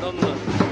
どんどん。